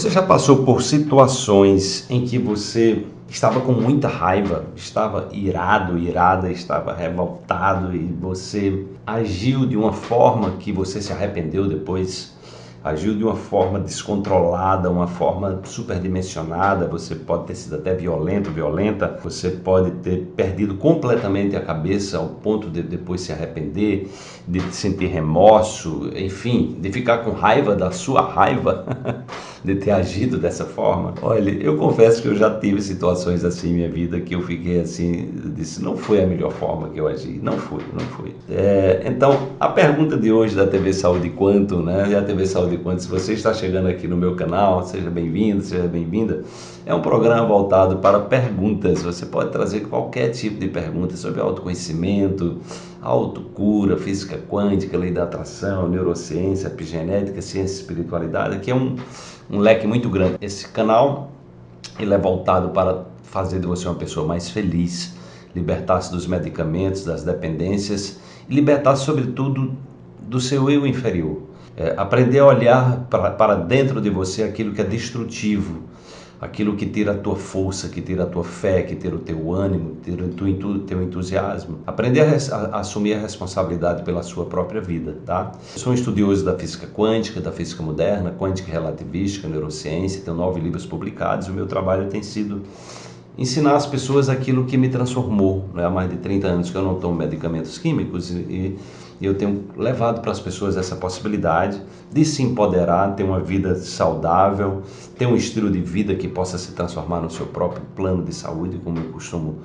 Você já passou por situações em que você estava com muita raiva, estava irado, irada, estava revoltado e você agiu de uma forma que você se arrependeu depois? agiu de uma forma descontrolada, uma forma superdimensionada, você pode ter sido até violento, violenta, você pode ter perdido completamente a cabeça ao ponto de depois se arrepender, de sentir remorso, enfim, de ficar com raiva da sua raiva. de ter agido dessa forma. Olha, eu confesso que eu já tive situações assim em minha vida que eu fiquei assim, disse, não foi a melhor forma que eu agi, não foi, não foi. É, então, a pergunta de hoje da TV Saúde Quanto, né? E a TV Saúde Quanto, se você está chegando aqui no meu canal, seja bem-vindo, seja bem-vinda. É um programa voltado para perguntas. Você pode trazer qualquer tipo de pergunta sobre autoconhecimento, autocura, física quântica, lei da atração, neurociência, epigenética, ciência e espiritualidade, que é um um leque muito grande. Esse canal ele é voltado para fazer de você uma pessoa mais feliz, libertar-se dos medicamentos, das dependências e libertar-se, sobretudo, do seu eu inferior. É, aprender a olhar para, para dentro de você aquilo que é destrutivo, aquilo que tira a tua força, que tira a tua fé, que tira o teu ânimo, tira o teu entusiasmo. Aprender a, a, a, assumir a responsabilidade pela sua própria vida, tá? Eu sou um estudioso da física quântica, da física moderna, quântica relativística, neurociência, tenho nove livros publicados. O meu trabalho tem sido ensinar às pessoas aquilo que me transformou. Né? Há mais de 30 anos que eu não tomo medicamentos químicos e, e eu tenho levado para as pessoas essa possibilidade de se empoderar, ter uma vida saudável, ter um estilo de vida que possa se transformar no seu próprio plano de saúde, como eu costumo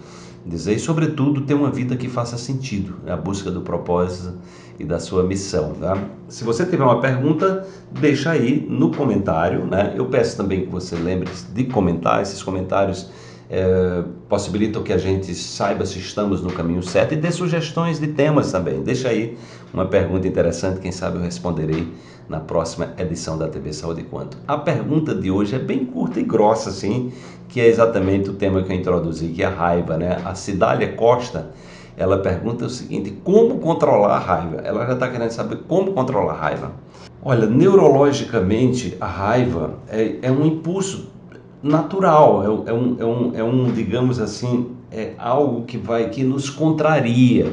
dizer, e sobretudo ter uma vida que faça sentido, né? a busca do propósito e da sua missão. Tá? Se você tiver uma pergunta, deixa aí no comentário. Né? Eu peço também que você lembre de comentar esses comentários é, possibilitam que a gente saiba se estamos no caminho certo e dê sugestões de temas também. Deixa aí uma pergunta interessante, quem sabe eu responderei na próxima edição da TV Saúde Quanto. A pergunta de hoje é bem curta e grossa, assim, que é exatamente o tema que eu introduzi, que é a raiva, né? A Cidália Costa, ela pergunta o seguinte, como controlar a raiva? Ela já está querendo saber como controlar a raiva. Olha, neurologicamente, a raiva é, é um impulso natural, é, é, um, é, um, é um, digamos assim, é algo que vai, que nos contraria,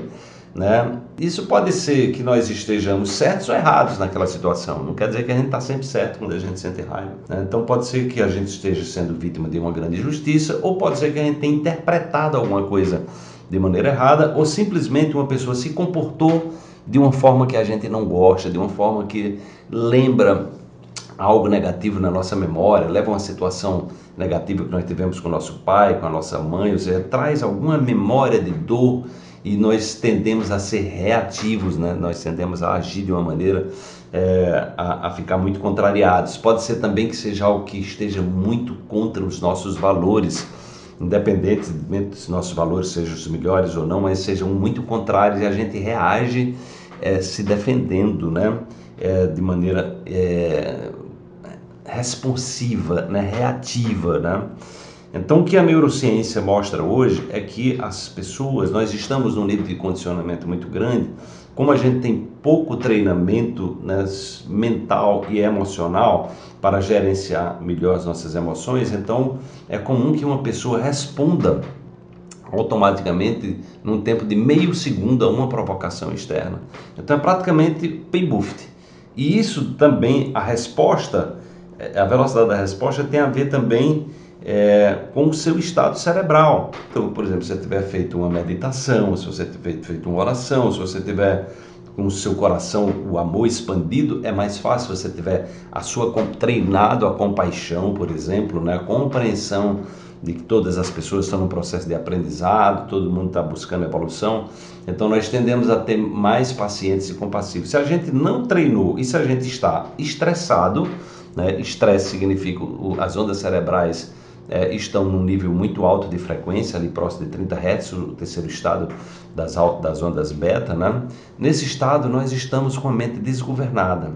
né? Isso pode ser que nós estejamos certos ou errados naquela situação. Não quer dizer que a gente está sempre certo quando a gente sente raiva. Né? Então pode ser que a gente esteja sendo vítima de uma grande injustiça, ou pode ser que a gente tenha interpretado alguma coisa de maneira errada, ou simplesmente uma pessoa se comportou de uma forma que a gente não gosta, de uma forma que lembra algo negativo na nossa memória, leva uma situação negativa que nós tivemos com nosso pai, com a nossa mãe, ou seja, traz alguma memória de dor e nós tendemos a ser reativos, né? nós tendemos a agir de uma maneira é, a, a, ficar muito contrariados. Pode ser também que seja algo que esteja muito contra os nossos valores, independente se nossos valores sejam os melhores ou não, mas sejam muito contrários e a gente reage é, se defendendo, né? É, de maneira responsiva, né, reativa, né? Então, o que a neurociência mostra hoje é que as pessoas, nós estamos num nível de condicionamento muito grande, como a gente tem pouco treinamento né, mental e emocional para gerenciar melhor as nossas emoções, então é comum que uma pessoa responda automaticamente num tempo de meio segundo a uma provocação externa. Então é praticamente paybuft. E isso também, a resposta a velocidade da resposta tem a ver também é, com o seu estado cerebral. Então, por exemplo, se você tiver feito uma meditação, se você tiver feito uma oração, se você tiver com o seu coração o amor expandido, é mais fácil se você tiver a sua treinado a compaixão, por exemplo, né, a compreensão de que todas as pessoas estão no processo de aprendizado, todo mundo está buscando evolução. Então nós tendemos a ter mais pacientes e compassivos. Se a gente não treinou e se a gente está estressado, né? Estresse significa o, as ondas cerebrais é, estão num nível muito alto de frequência, ali próximo de 30 Hz, o terceiro estado das, das ondas beta. Né? Nesse estado, nós estamos com a mente desgovernada.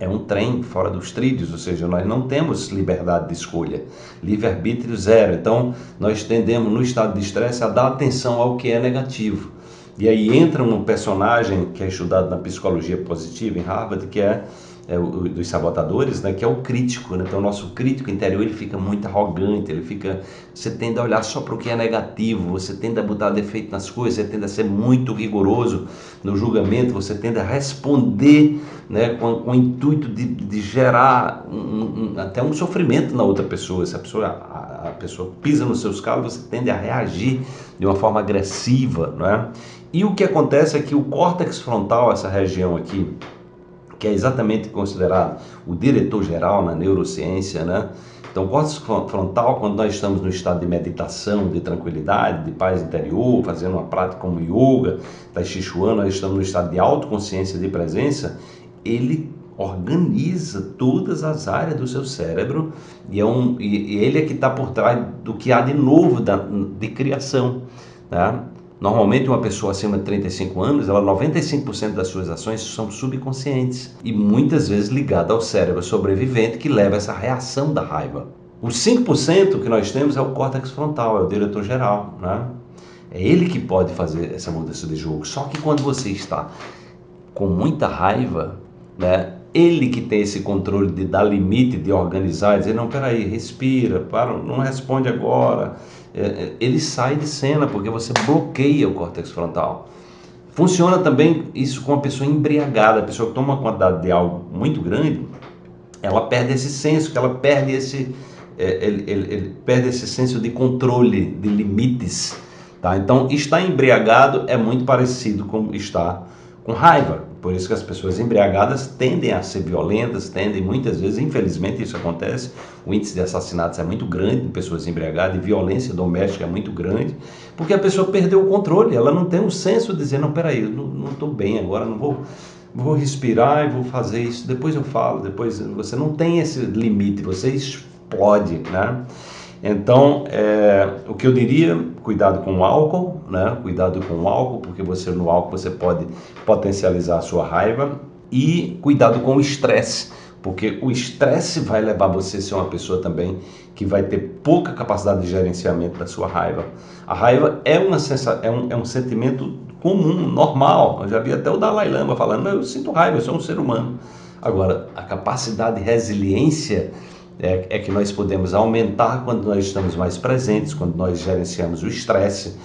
É um trem fora dos trilhos, ou seja, nós não temos liberdade de escolha, livre-arbítrio zero. Então, nós tendemos, no estado de estresse, a dar atenção ao que é negativo. E aí entra um personagem que é estudado na psicologia positiva em Harvard, que é é, o, dos sabotadores, né, que é o crítico. Né? Então, o nosso crítico interior ele fica muito arrogante, ele fica. Você tende a olhar só para o que é negativo, você tende a botar defeito nas coisas, você tende a ser muito rigoroso no julgamento, você tende a responder né, com, com o intuito de, de gerar um, um, até um sofrimento na outra pessoa. Se a pessoa, a, a pessoa pisa nos seus calos, você tende a reagir de uma forma agressiva. Não é? E o que acontece é que o córtex frontal, essa região aqui, que é exatamente considerado o diretor-geral na neurociência, né? Então, córtex frontal, quando nós estamos no estado de meditação, de tranquilidade, de paz interior, fazendo uma prática como yoga, Tai Chi Chuan, nós estamos no estado de autoconsciência, de presença, ele organiza todas as áreas do seu cérebro e, é um, e, e ele é que está por trás do que há de novo da, de criação. Tá? Normalmente uma pessoa acima de 35 anos, ela 95% das suas ações são subconscientes e muitas vezes ligada ao cérebro sobrevivente que leva essa reação da raiva. Os 5% que nós temos é o córtex frontal, é o diretor geral, né? É ele que pode fazer essa mudança de jogo. Só que quando você está com muita raiva, né? Ele que tem esse controle de dar limite, de organizar, dizer, não, peraí, respira, para, não responde agora, ele sai de cena porque você bloqueia o córtex frontal. Funciona também isso com a pessoa embriagada, a pessoa que toma uma quantidade de algo muito grande, ela perde esse senso, que ela perde esse, é, ele, ele, ele perde esse senso de controle, de limites. Tá? Então, estar embriagado é muito parecido com estar com raiva. Por isso que as pessoas embriagadas tendem a ser violentas, tendem muitas vezes, infelizmente isso acontece, o índice de assassinatos é muito grande em pessoas embriagadas e violência doméstica é muito grande, porque a pessoa perdeu o controle, ela não tem um senso de dizer, não, peraí, eu não estou bem agora, não vou, vou respirar e vou fazer isso, depois eu falo, depois você não tem esse limite, você explode, né? Então, é, o que eu diria, cuidado com o álcool, né? Cuidado com o álcool, porque você no álcool você pode potencializar a sua raiva e cuidado com o estresse, porque o estresse vai levar você a ser uma pessoa também que vai ter pouca capacidade de gerenciamento da sua raiva. A raiva é, uma sensa, é, um, é um sentimento comum, normal. Eu já vi até o Dalai Lama falando, eu sinto raiva, eu sou um ser humano. Agora, a capacidade de resiliência é, é que nós podemos aumentar quando nós estamos mais presentes, quando nós gerenciamos o estresse,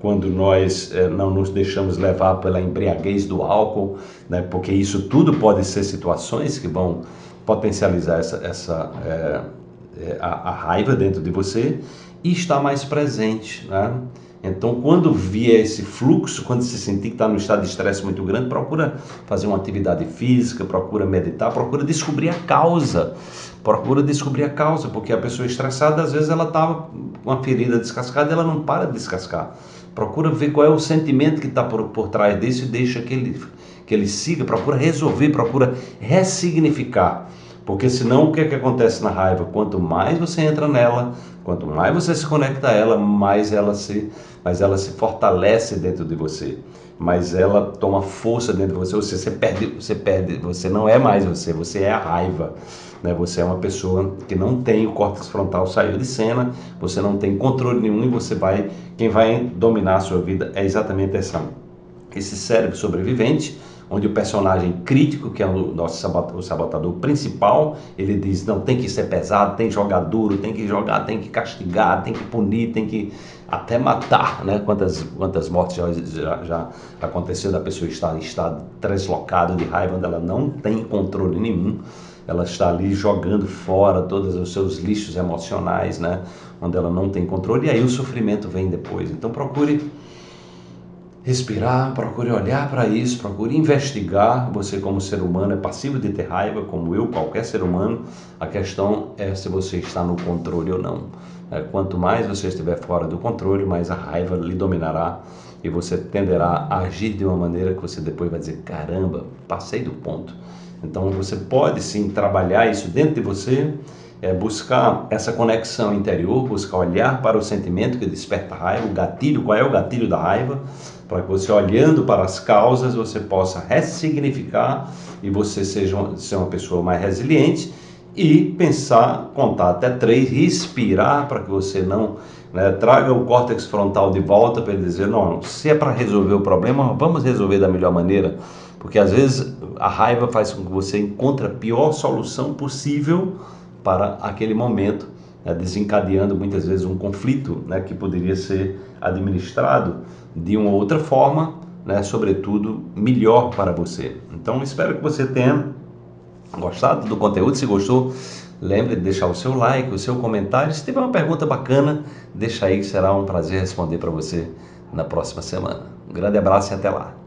quando nós é, não nos deixamos levar pela embriaguez do álcool, né, porque isso tudo pode ser situações que vão potencializar essa, essa é, é a, a, raiva dentro de você e estar mais presente. Né? Então, quando vier esse fluxo, quando se sentir que está no estado de estresse muito grande, procura fazer uma atividade física, procura meditar, procura descobrir a causa. Procura descobrir a causa, porque a pessoa estressada, às vezes, ela estava com uma ferida descascada e ela não para de descascar. Procura ver qual é o sentimento que está por, por trás disso e deixa que ele, que ele siga. Procura resolver, procura ressignificar. Porque senão o que, é que acontece na raiva? Quanto mais você entra nela, quanto mais você se conecta a ela, mais ela se, mais ela se fortalece dentro de você. Mais ela toma força dentro de você. Você, você perde, você perde, você não é mais você, você é a raiva. Né? Você é uma pessoa que não tem o córtex frontal saiu de cena, você não tem controle nenhum e você vai, quem vai dominar a sua vida é exatamente essa, esse cérebro sobrevivente onde o personagem crítico, que é o nosso sabotador, o sabotador principal, ele diz, não, tem que ser pesado, tem que jogar duro, tem que jogar, tem que castigar, tem que punir, tem que até matar, né? Quantas, quantas mortes já, já, já aconteceu da pessoa estar em estado de raiva, onde ela não tem controle nenhum, ela está ali jogando fora todos os seus lixos emocionais, né? Onde ela não tem controle, e aí o sofrimento vem depois. Então procure respirar, procure olhar para isso, procure investigar. Você, como ser humano, é passivo de ter raiva, como eu, qualquer ser humano. A questão é se você está no controle ou não. É, quanto mais você estiver fora do controle, mais a raiva lhe dominará e você tenderá a agir de uma maneira que você depois vai dizer: caramba, passei do ponto. Então você pode sim trabalhar isso dentro de você é buscar essa conexão interior, buscar olhar para o sentimento que desperta a raiva, o gatilho, qual é o gatilho da raiva, para que você olhando para as causas você possa ressignificar e você seja uma, uma pessoa mais resiliente e pensar, contar até três, respirar para que você não né, traga o córtex frontal de volta para ele dizer, não, se é para resolver o problema, vamos resolver da melhor maneira. Porque às vezes a raiva faz com que você encontre a pior solução possível para aquele momento, né, desencadeando muitas vezes um conflito né, que poderia ser administrado de uma outra forma, né, sobretudo melhor para você. Então espero que você tenha gostado do conteúdo. Se gostou, lembre de deixar o seu like, o seu comentário. Se tiver uma pergunta bacana, deixa aí que será um prazer responder para você na próxima semana. Um grande abraço e até lá.